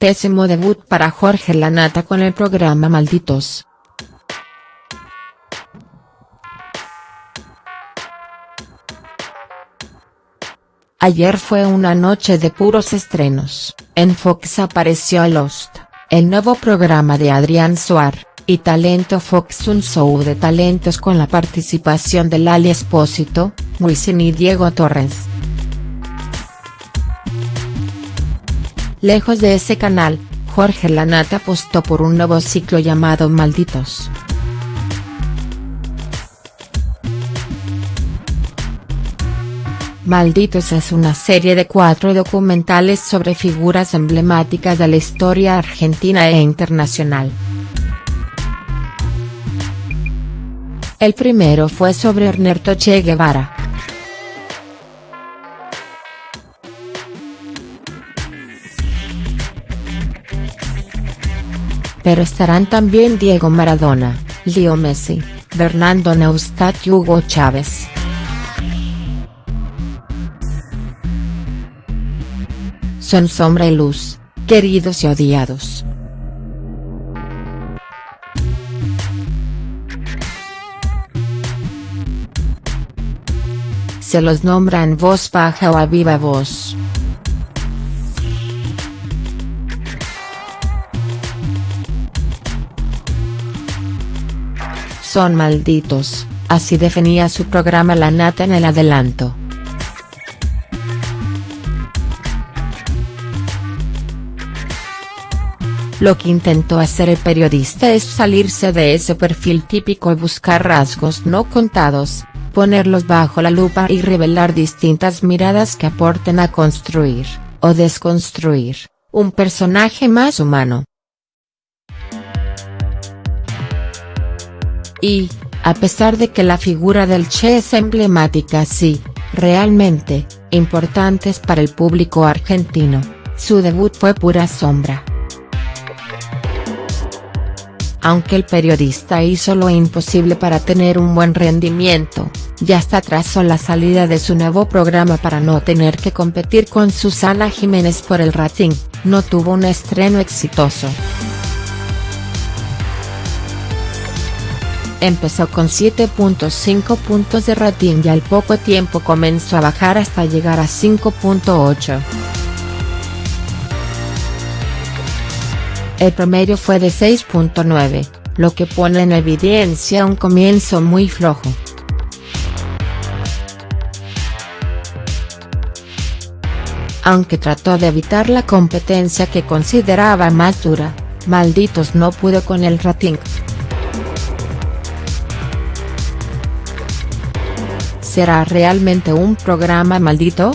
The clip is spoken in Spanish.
Pésimo debut para Jorge Lanata con el programa Malditos. Ayer fue una noche de puros estrenos, en Fox apareció Lost, el nuevo programa de Adrián Suar, y Talento Fox un show de talentos con la participación de Lali Espósito, Wisin y Diego Torres. Lejos de ese canal, Jorge Lanata apostó por un nuevo ciclo llamado Malditos. Malditos es una serie de cuatro documentales sobre figuras emblemáticas de la historia argentina e internacional. El primero fue sobre Ernesto Che Guevara. Pero estarán también Diego Maradona, Leo Messi, Fernando Neustadt y Hugo Chávez. son sombra y luz, queridos y odiados. Se los nombra en voz baja o a viva voz. Son malditos, así definía su programa La Nata en el adelanto. Lo que intentó hacer el periodista es salirse de ese perfil típico y buscar rasgos no contados, ponerlos bajo la lupa y revelar distintas miradas que aporten a construir, o desconstruir, un personaje más humano. Y, a pesar de que la figura del Che es emblemática sí, realmente, importantes para el público argentino, su debut fue pura sombra. Aunque el periodista hizo lo imposible para tener un buen rendimiento, ya hasta atrasó la salida de su nuevo programa para no tener que competir con Susana Jiménez por el rating, no tuvo un estreno exitoso. Empezó con 7.5 puntos de rating y al poco tiempo comenzó a bajar hasta llegar a 5.8. El promedio fue de 6.9, lo que pone en evidencia un comienzo muy flojo. Aunque trató de evitar la competencia que consideraba más dura, Malditos no pudo con el rating. ¿Será realmente un programa maldito?.